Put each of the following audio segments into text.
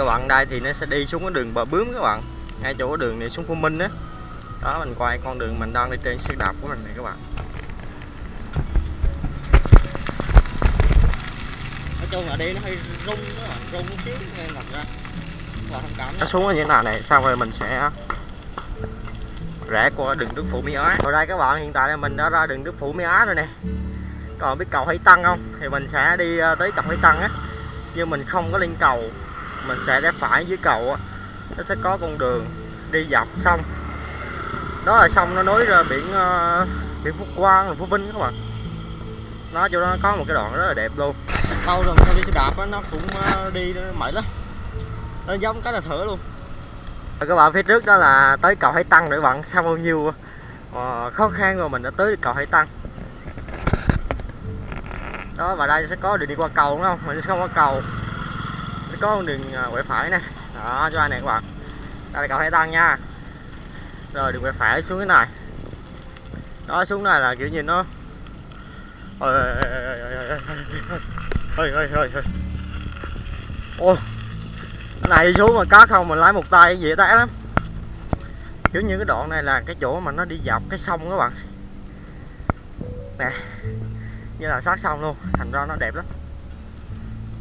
các bạn. Đây thì nó sẽ đi xuống cái đường bờ bướm các bạn. Ngay chỗ đường này xuống Phú Minh á. Đó. đó mình quay con đường mình đang đi trên xe đạp của mình này các bạn. Nói chung là đi nó hơi rung các bạn rung một xíu nên thật ra. Nó xuống như thế nào này xong rồi mình sẽ rẽ qua đường Đức Phụ Mỹ Á. Rồi đây các bạn hiện tại là mình đã ra đường Đức Phụ Mỹ Á rồi nè. Còn biết cầu Hải Tăng không? Thì mình sẽ đi ờ, tới cầu Hải Tăng á. Nhưng mình không có lên cầu mình sẽ rẽ phải dưới cầu á nó sẽ có con đường đi dọc sông. Đó là sông nó nối ra biển uh, biển phú Quang Phú Vinh các bạn. Nó chỗ đó có một cái đoạn rất là đẹp luôn. Lâu rồi không đi xe đạp á nó cũng uh, đi mệt lắm. Nó giống cái là thử luôn. Rồi các bạn phía trước đó là tới cầu Hải Tăng nữa bạn sau bao nhiêu uh, khó khăn rồi mình đã tới cầu Hải Tăng. Đó và đây sẽ có đường đi qua cầu đúng không? Mình sẽ không qua cầu có con đường quẹo phải nè đó cho anh này các bạn đây là cầu Hải Tăng nha rồi đường quẹo phải xuống cái này đó xuống này là kiểu như nó ôi ôi ôi ôi ôi ôi này xuống mà cá không mình lái một tay dễ té lắm kiểu như cái đoạn này là cái chỗ mà nó đi dọc cái sông các bạn nè như là sát sông luôn thành ra nó đẹp lắm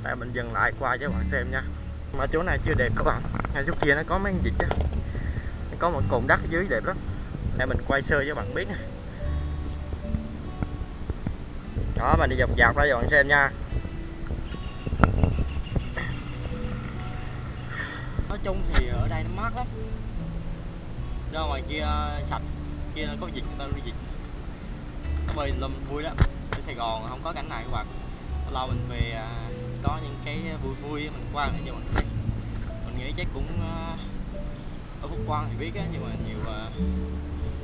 tại mình dừng lại qua cho các bạn xem nha. Mà chỗ này chưa đẹp các bạn. Ngay chỗ kia nó có mấy con vịt á. Có một cồn đất ở dưới đẹp lắm. Để mình quay sơ cho bạn biết nè đó, mình đi dọc dọc ra cho bạn xem nha. Nói chung thì ở đây nó mát lắm. Ra ngoài kia ờ, sạch. Kia có dịch người ta đi dịch nó bơi lâm vui lắm. Ở Sài Gòn không có cảnh này các bạn. Lâu mình về ờ, có những cái vui vui mình qua để cho bạn người mình nghĩ chắc cũng ờ, ở Phúc Quang thì biết á, nhưng mà nhiều ờ,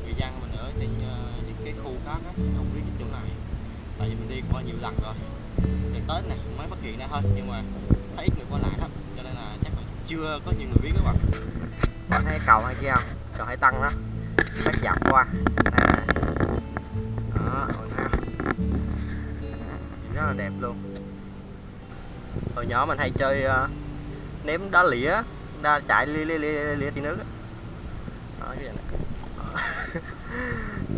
người dân mình ở trên ờ, những cái khu khác á, không biết cái chỗ này tại vì mình đi qua nhiều lần rồi. Thì Tết này mới phát hiện ra thôi, nhưng mà thấy ít người qua lại lắm, cho nên là chắc là chưa có nhiều người biết các bạn. Bạn thấy cầu hay kia không cầu hải tăng đó. Bắt dọc qua. Đây đó rất là đẹp luôn hồi nhỏ mình hay chơi uh, ném đá lĩa đá chạy lia lia lia lia thì nước đó, cái này.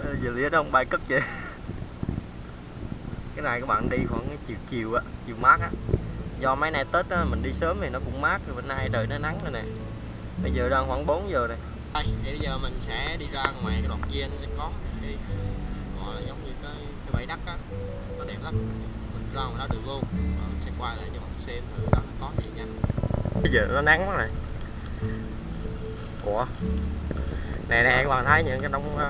Ờ, giờ lĩa đâu bay cất vậy. Cái này các bạn đi khoảng chiều chiều á chiều mát á. Do mấy nay tết á, mình đi sớm thì nó cũng mát rồi bữa nay trời nó nắng rồi nè. Bây giờ đang khoảng 4 giờ này đây thì bây giờ mình sẽ đi ra ngoài cái đoạn kia nó sẽ có thì gọi là giống như cái cái bãi đất á. Nó đẹp lắm. Mình ra ngoài đó được luôn rồi mình sẽ quay lại cho xem thử đó có gì nha. Bây giờ nó nắng quá này của nè nè các bạn thấy những cái đống uh,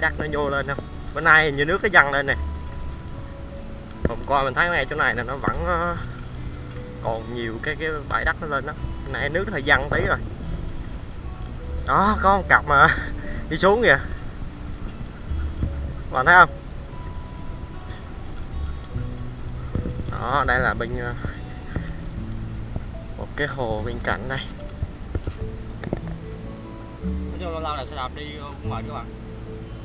đất nó nhô lên không? Bữa nay như nước nó dâng lên nè. Hôm qua mình thấy ngay chỗ này là nó vẫn uh, còn nhiều cái cái bãi đất nó lên đó. Cái này nước nó hơi dâng tí rồi. Đó có một cặp mà đi xuống kìa. Bạn thấy không? Đó, đây là bên ờ, một cái hồ bên cạnh đây. Nói chung lâu lâu là sẽ đạp đi ờ, cũng mệt các bạn.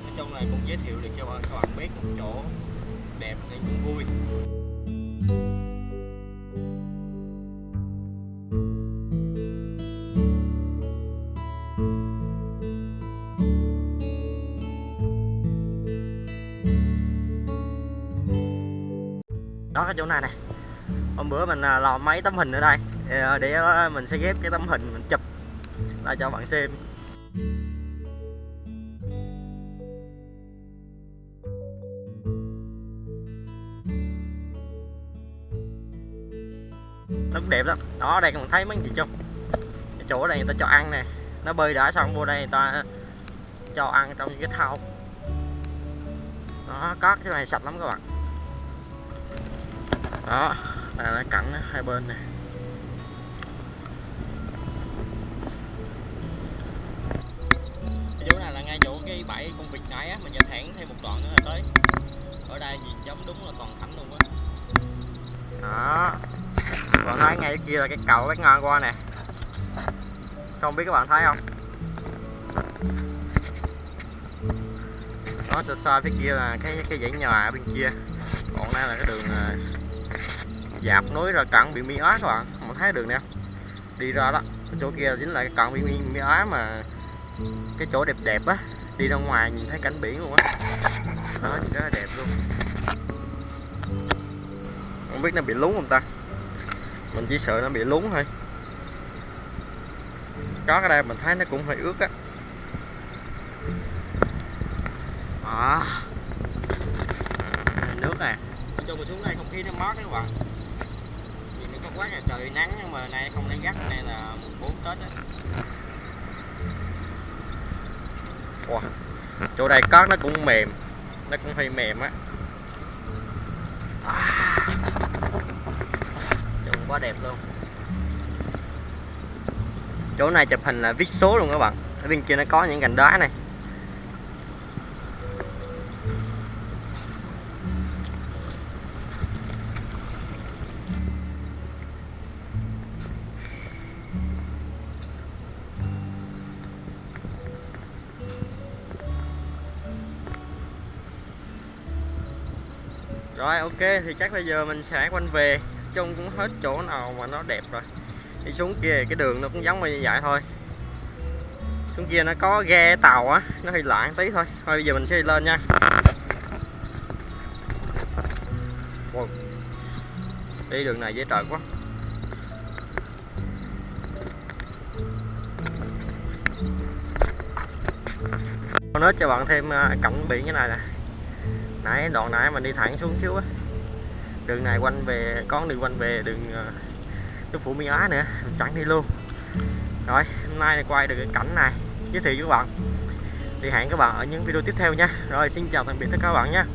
Nói chung này cũng giới thiệu được cho các bạn biết một chỗ đẹp nên cũng vui. Đó, cái chỗ này này hôm bữa mình à, lò mấy tấm hình ở đây. À, để à, mình sẽ ghép cái tấm hình mình chụp lại cho bạn xem. Nó đẹp lắm. Đó, đây còn thấy mấy gì chung. Cái chỗ này người ta cho ăn nè. Nó bơi đã xong, vô đây người ta cho ăn trong cái thau. Đó, có cái này sạch lắm các bạn đó là cảnh hai bên này. Chỗ này là ngay chỗ cái bãi con vịt nãy á mình nhìn thẳng thêm một đoạn nữa là tới. Ở đây gì giống đúng là toàn thảnh luôn á. Đó. Còn thấy ngay kia là cái cầu cái ngon qua nè. Không biết các bạn thấy không? Đó xa xa phía kia là cái cái dãy nhà ở bên kia. Còn đây là cái đường dạp nối rồi cận biển mi Á các bạn mình thấy đường nè. Đi ra đó, chỗ kia chính là cận bị biển Mỹ Á mà cái chỗ đẹp đẹp á, đi ra ngoài nhìn thấy cảnh biển luôn á. Đó, nhìn rất là đẹp luôn. Không biết nó bị lún không ta? Mình chỉ sợ nó bị lún thôi. Có cái đây mình thấy nó cũng hơi ướt á. À. nước nè cho mình xuống đây không khí nó mát đấy các bạn quá là trời nắng nhưng mà nay không nắng gắt, nay là mùng bốn tết á wow. chỗ đây cát nó cũng mềm, nó cũng hơi mềm á à. trông quá đẹp luôn chỗ này chụp hình là viết số luôn các bạn ở bên kia nó có những cành đá này rồi, ok, thì chắc bây giờ mình sẽ quanh về. Trông cũng hết chỗ nào mà nó đẹp rồi. Đi xuống kia cái đường nó cũng giống như vậy thôi. Xuống kia nó có ghe tàu á, nó hơi loạn tí thôi. Thôi, bây giờ mình sẽ đi lên nha. Wow. đi đường này dễ trời quá. Nói cho bạn thêm à, cảnh biển như này nè nãy, đoạn nãy mình đi thẳng xuống xíu á. Đường này quanh về có đường quanh về đường ờ, cái phủ Mỹ Á nữa, mình chẳng đi luôn. Rồi, hôm nay quay được cái cảnh này, giới thiệu với các bạn. Thì hẹn các bạn ở những video tiếp theo nha. Rồi, xin chào tạm biệt tất cả các bạn nha.